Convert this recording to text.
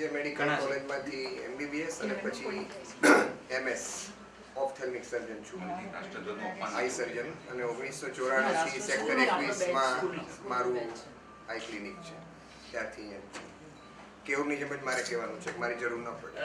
જે મેડિકલ કોલેજમાંથી એમબીબીએસ અને પછી એમએસ ઓપ્થેલ્મિક સર્જન છું. આઈ સર્જન અને ઓગણીસો ચોરાણુંથી સેક્ટર એકવીસમાં મારું આઈ ક્લિનિક છે. ત્યારથી અહીંયા કેવની જેમ જ મારે કહેવાનું છે મારી જરૂર ન પડે.